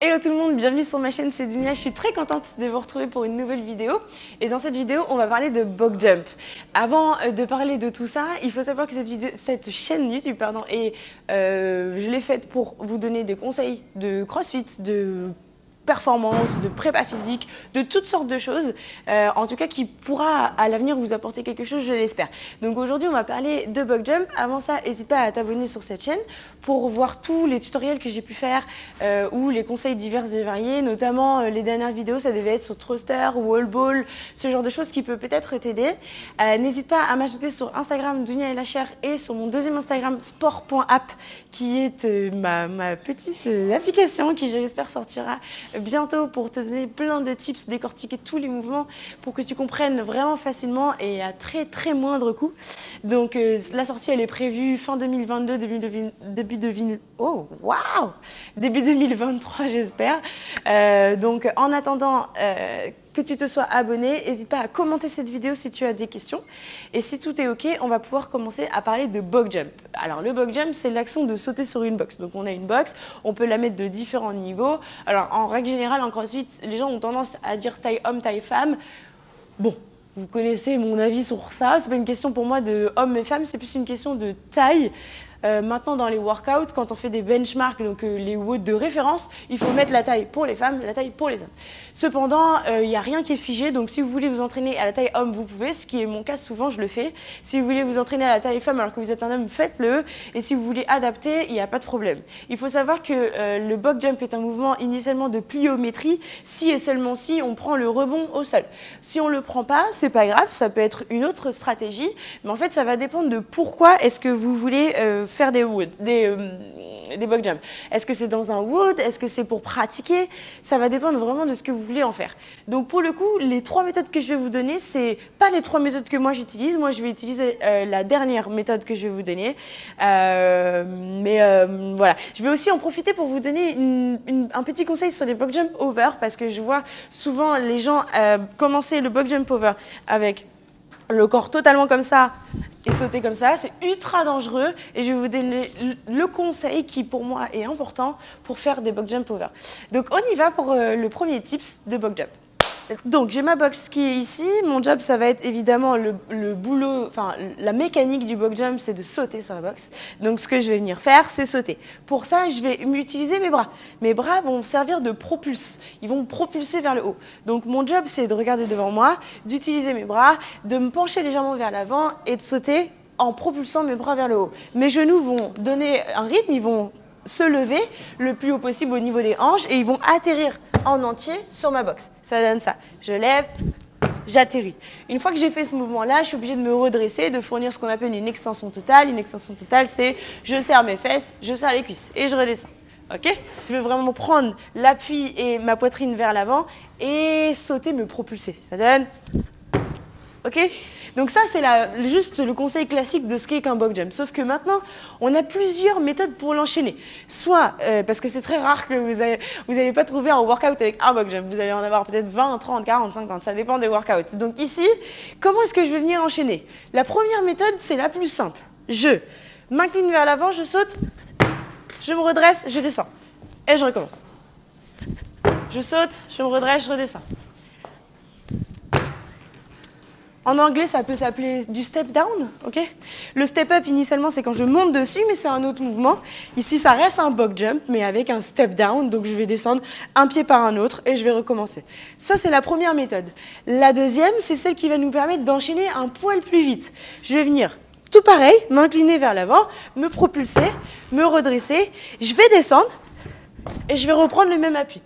Hello tout le monde, bienvenue sur ma chaîne, c'est Dunia. Je suis très contente de vous retrouver pour une nouvelle vidéo. Et dans cette vidéo, on va parler de Bog Jump. Avant euh, de parler de tout ça, il faut savoir que cette, vidéo, cette chaîne YouTube, pardon, et euh, je l'ai faite pour vous donner des conseils de crossfit, de performance, de prépa physique, de toutes sortes de choses, euh, en tout cas qui pourra à l'avenir vous apporter quelque chose, je l'espère. Donc aujourd'hui, on va parler de bug jump. Avant ça, n'hésite pas à t'abonner sur cette chaîne pour voir tous les tutoriels que j'ai pu faire euh, ou les conseils divers et variés, notamment euh, les dernières vidéos, ça devait être sur thruster, wall ball, ce genre de choses qui peut peut-être t'aider. N'hésite pas à m'ajouter sur Instagram Dunia et la chair et sur mon deuxième Instagram sport.app qui est ma, ma, petite application qui je l'espère sortira bientôt pour te donner plein de tips, décortiquer tous les mouvements pour que tu comprennes vraiment facilement et à très très moindre coût. Donc euh, la sortie elle est prévue fin 2022, début, de, début, de, oh, wow début 2023 j'espère. Euh, donc en attendant euh, que tu te sois abonné. N'hésite pas à commenter cette vidéo si tu as des questions. Et si tout est OK, on va pouvoir commencer à parler de bug jump. Alors le bug jump, c'est l'action de sauter sur une box. Donc on a une box, on peut la mettre de différents niveaux. Alors en règle générale, en crossfit, les gens ont tendance à dire taille homme, taille femme. Bon, vous connaissez mon avis sur ça. C'est pas une question pour moi de homme et femme, c'est plus une question de taille. Euh, maintenant, dans les workouts, quand on fait des benchmarks, donc euh, les WOD de référence, il faut mettre la taille pour les femmes, la taille pour les hommes. Cependant, euh, il n'y a rien qui est figé, donc si vous voulez vous entraîner à la taille homme, vous pouvez, ce qui est mon cas, souvent je le fais. Si vous voulez vous entraîner à la taille femme alors que vous êtes un homme, faites-le. Et si vous voulez adapter, il n'y a pas de problème. Il faut savoir que le box jump est un mouvement initialement de pliométrie, si et seulement si on prend le rebond au sol. Si on ne le prend pas, c'est pas grave, ça peut être une autre stratégie, mais en fait, ça va dépendre de pourquoi est-ce que vous voulez faire des des, euh, des bug jumps. Est-ce que c'est dans un wood? Est-ce que c'est pour pratiquer? Ça va dépendre vraiment de ce que vous voulez en faire. Donc pour le coup, les trois méthodes que je vais vous donner, c'est pas les trois méthodes que moi j'utilise. Moi, je vais utiliser euh, la dernière méthode que je vais vous donner. Euh, mais voilà, je vais aussi en profiter pour vous donner un petit conseil sur les bug jump over parce que je vois souvent les gens commencer le bug jump over avec le corps totalement comme ça et sauter comme ça, c'est ultra dangereux et je vais vous donner le conseil qui pour moi est important pour faire des box jump over. Donc on y va pour euh, le premier tips de box jump. Donc j'ai ma box qui est ici, mon job ça va être évidemment le, boulot, enfin la mécanique du box jump c'est de sauter sur la box. Donc ce que je vais venir faire c'est sauter. Pour ça je vais utiliser mes bras. Mes bras vont servir de propulse, ils vont me propulser vers le haut. Donc mon job c'est de regarder devant moi, d'utiliser mes bras, de me pencher légèrement vers l'avant et de sauter en propulsant mes bras vers le haut. Mes genoux vont donner un rythme, ils vont se lever le plus haut possible au niveau des hanches et ils vont atterrir en entier sur ma box. Ça donne ça. Je lève, j'atterris. Une fois que j'ai fait ce mouvement-là, je suis obligée de me redresser, de fournir ce qu'on appelle une extension totale. Une extension totale, c'est je serre mes fesses, je serre les cuisses et je redescends. Ok? Je vais vraiment prendre l'appui et ma poitrine vers l'avant et sauter, me propulser. Ça donne Donc ça, c'est juste le conseil classique de ce qu'est qu'un box jump. Sauf que maintenant, on a plusieurs méthodes pour l'enchaîner. Soit, euh, parce que c'est très rare que vous n'allez pas trouver un workout avec un box jump. Vous allez en avoir peut-être 20, 30, 40, 50, ça dépend des workouts. Donc ici, comment est-ce que je vais venir enchaîner? La première méthode, c'est la plus simple. Je m'incline vers l'avant, je saute, je me redresse, je descends. Et je recommence. Je saute, je me redresse, je redescends. En anglais, ça peut s'appeler du step down, ok? Le step up, initialement, c'est quand je monte dessus, mais c'est un autre mouvement. Ici, ça reste un box jump, mais avec un step down, donc je vais descendre un pied par un autre et je vais recommencer. Ça, c'est la première méthode. La deuxième, c'est celle qui va nous permettre d'enchaîner un poil plus vite. Je vais venir tout pareil, m'incliner vers l'avant, me propulser, me redresser, je vais descendre et je vais reprendre le même appui.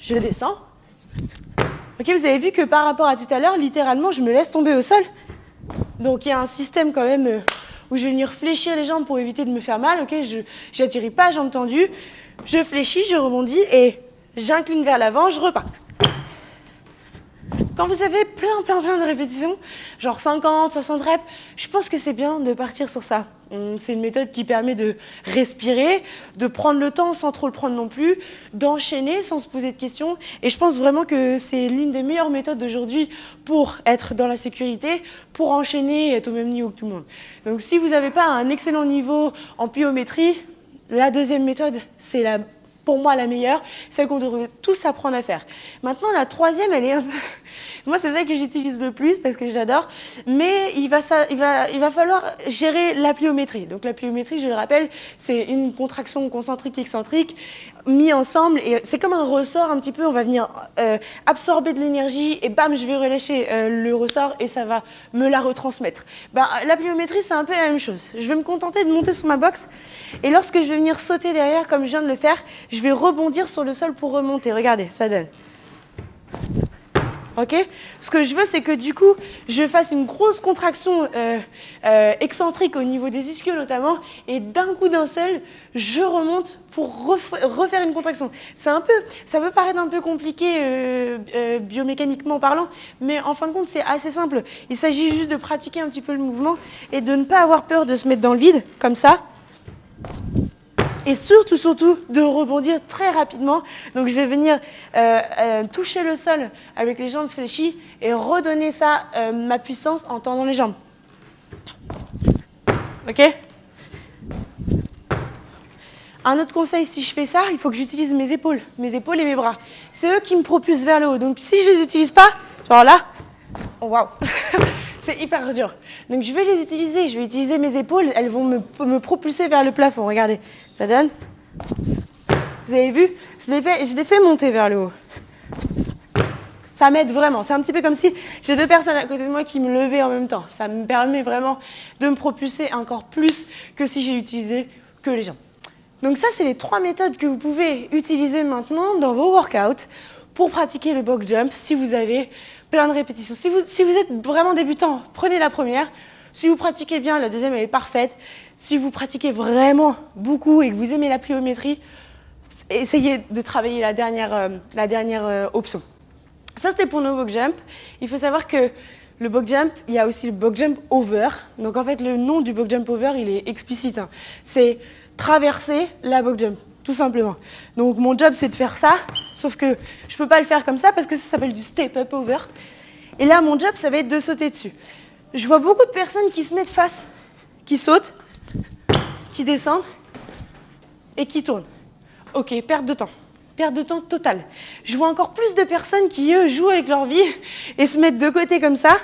Je descends, Ok, vous avez vu que par rapport à tout à l'heure, littéralement, je me laisse tomber au sol. Donc il y a un système quand même euh, où je vais venir fléchir les jambes pour éviter de me faire mal. Ok, je n'atterris pas jambes tendues, je fléchis, je rebondis et j'incline vers l'avant, je repars. Quand vous avez plein, plein, plein de répétitions, genre 50, 60 reps, je pense que c'est bien de partir sur ça. C'est une méthode qui permet de respirer, de prendre le temps sans trop le prendre non plus, d'enchaîner sans se poser de questions. Et je pense vraiment que c'est l'une des meilleures méthodes d'aujourd'hui pour être dans la sécurité, pour enchaîner et être au même niveau que tout le monde. Donc si vous n'avez pas un excellent niveau en pliométrie, la deuxième méthode, c'est la pour moi la meilleure, celle qu'on devrait tous apprendre à faire. Maintenant, la troisième, elle est un peu... Moi, c'est celle que j'utilise le plus parce que je l'adore, mais il va, ça, il, va, il va falloir gérer la pliométrie. Donc la pliométrie, je le rappelle, c'est une contraction concentrique excentrique mis ensemble et c'est comme un ressort un petit peu, on va venir euh, absorber de l'énergie et bam, je vais relâcher euh, le ressort et ça va me la retransmettre. Ben, la pliométrie, c'est un peu la même chose. Je vais me contenter de monter sur ma box et lorsque je vais venir sauter derrière, comme je viens de le faire, je vais rebondir sur le sol pour remonter. Regardez, ça donne. Ok? Ce que je veux, c'est que du coup, je fasse une grosse contraction euh, euh, excentrique au niveau des ischios notamment, et d'un coup d'un seul, je remonte pour refaire une contraction. C'est un peu, ça peut paraître un peu compliqué euh, biomécaniquement parlant, mais en fin de compte, c'est assez simple. Il s'agit juste de pratiquer un petit peu le mouvement et de ne pas avoir peur de se mettre dans le vide, comme ça et surtout, surtout, de rebondir très rapidement. Donc, je vais venir euh, euh, toucher le sol avec les jambes fléchies et redonner ça, euh, ma puissance, en tendant les jambes. OK? Un autre conseil, si je fais ça, il faut que j'utilise mes épaules, mes épaules et mes bras. C'est eux qui me propulsent vers le haut. Donc si je ne les utilise pas, genre là, waouh, c'est hyper dur. Donc je vais les utiliser, je vais utiliser mes épaules, elles vont me, me propulser vers le plafond. Regardez, ça donne Vous avez vu? Je je fait monter vers le haut. Ça m'aide vraiment. C'est un petit peu comme si j'ai deux personnes à côté de moi qui me levaient en même temps. Ça me permet vraiment de me propulser encore plus que si j'ai utilisé que les jambes. Donc ça, c'est les trois méthodes que vous pouvez utiliser maintenant dans vos workouts pour pratiquer le box jump si vous avez plein de répétitions. Si vous, si vous êtes vraiment débutant, prenez la première. Si vous pratiquez bien, la deuxième, elle est parfaite. Si vous pratiquez vraiment beaucoup et que vous aimez la pliométrie, essayez de travailler la dernière, euh, la dernière euh, option. Ça, c'était pour nos box jump. Il faut savoir que le box jump, il y a aussi le box jump over. Donc en fait, le nom du box jump over, il est explicite. Hein. C'est traverser la box jump, tout simplement. Donc mon job, c'est de faire ça, sauf que je ne peux pas le faire comme ça parce que ça s'appelle du step up over. Et là, mon job, ça va être de sauter dessus. Je vois beaucoup de personnes qui se mettent face, qui sautent, qui descendent et qui tournent. Ok, perte de temps. Perte de temps totale. Je vois encore plus de personnes qui, eux, jouent avec leur vie et se mettent de côté comme ça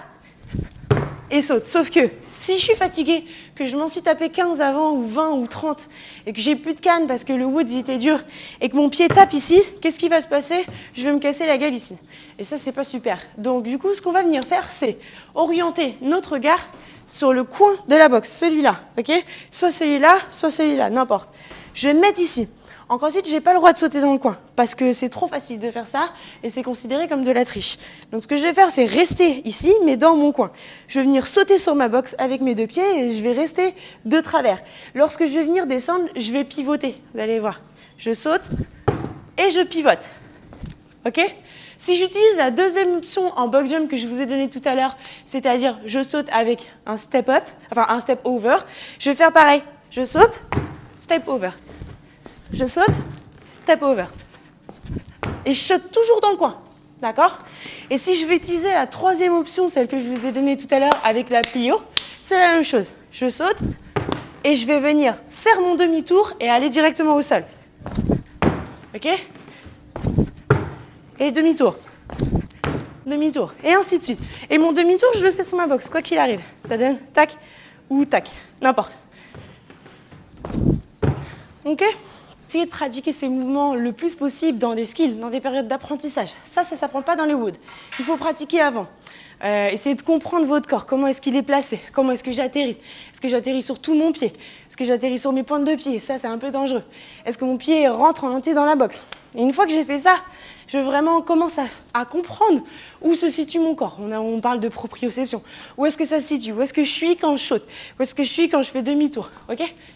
et sautent. Sauf que si je suis fatiguée, que je m'en suis tapé 15 avant ou 20 ou 30 et que j'ai plus de canne parce que le wood était dur et que mon pied tape ici, qu'est-ce qui va se passer? Je vais me casser la gueule ici. Et ça, c'est pas super. Donc du coup, ce qu'on va venir faire, c'est orienter notre regard sur le coin de la boxe, celui-là, ok? Soit celui-là, soit celui-là, n'importe. Je vais me mettre ici. Encore ensuite, je n'ai pas le droit de sauter dans le coin parce que c'est trop facile de faire ça et c'est considéré comme de la triche. Donc ce que je vais faire, c'est rester ici, mais dans mon coin. Je vais venir sauter sur ma boxe avec mes deux pieds et je vais rester de travers. Lorsque je vais venir descendre, je vais pivoter. Vous allez voir. Je saute et je pivote. OK? Si j'utilise la deuxième option en box jump que je vous ai donnée tout à l'heure, c'est-à-dire je saute avec un step up, enfin un step over, je vais faire pareil. Je saute, step over je saute, step over. Et je saute toujours dans le coin. D'accord? Et si je vais utiliser la troisième option, celle que je vous ai donnée tout à l'heure avec la plio, c'est la même chose. Je saute et je vais venir faire mon demi-tour et aller directement au sol. Ok? Et demi-tour. Demi-tour. Et ainsi de suite. Et mon demi-tour, je le fais sur ma box, quoi qu'il arrive. Ça donne tac ou tac. N'importe. Ok? Essayez de pratiquer ces mouvements le plus possible dans des skills, dans des périodes d'apprentissage. Ça, ça ne s'apprend pas dans les woods. Il faut pratiquer avant. Euh, essayez de comprendre votre corps, comment est-ce qu'il est placé, comment est-ce que j'atterris. Est-ce que j'atterris sur tout mon pied? Est-ce que j'atterris sur mes pointes de pied? Ça, c'est un peu dangereux. Est-ce que mon pied rentre en entier dans la boxe? Et une fois que j'ai fait ça, je vraiment commence à, comprendre où se situe mon corps. On, parle de proprioception. Où est-ce que ça se situe? Où est-ce que je suis quand je saute? Où est-ce que je suis quand je fais demi-tour?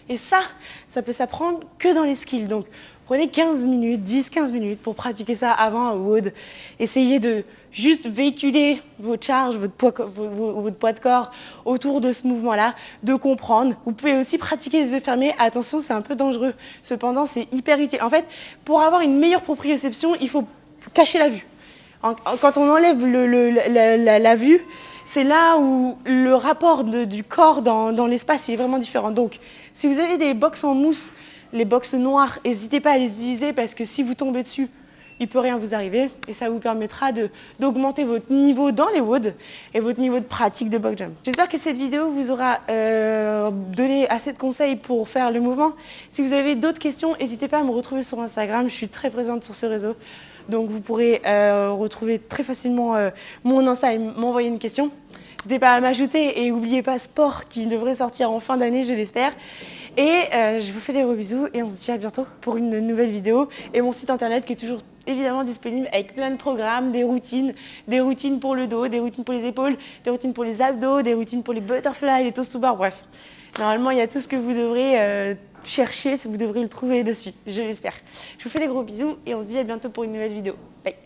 Et ça, ça peut s'apprendre que dans les skills. Donc, prenez 15 minutes, 10-15 minutes pour pratiquer ça avant un wood. Essayez de juste véhiculer vos charges, votre poids, votre poids de corps autour de ce mouvement-là, de comprendre. Vous pouvez aussi pratiquer les yeux fermés. Attention, c'est un peu dangereux. Cependant, c'est hyper utile. En fait, pour avoir une meilleure proprioception, il faut cacher la vue. Quand on enlève la, vue, c'est là où le rapport du corps dans, l'espace est vraiment différent. Donc, si vous avez des box en mousse, les box noires, n'hésitez pas à les utiliser parce que si vous tombez dessus, il peut rien vous arriver et ça vous permettra d'augmenter votre niveau dans les woods et votre niveau de pratique de box jump. J'espère que cette vidéo vous aura euh, donné assez de conseils pour faire le mouvement. Si vous avez d'autres questions, n'hésitez pas à me retrouver sur Instagram, je suis très présente sur ce réseau. Donc vous pourrez euh, retrouver très facilement euh, mon Insta et m'envoyer une question. N'hésitez pas à m'ajouter et n'oubliez pas Sport qui devrait sortir en fin d'année, je l'espère. Et je vous fais des gros bisous et on se dit à bientôt pour une nouvelle vidéo et mon site internet qui est toujours évidemment disponible avec plein de programmes, des routines, des routines pour le dos, des routines pour les épaules, des routines pour les abdos, des routines pour les butterflies, les toast to bar, bref. Normalement, il y a tout ce que vous devrez euh, chercher, vous devrez le trouver dessus, je l'espère. Je vous fais des gros bisous et on se dit à bientôt pour une nouvelle vidéo. Bye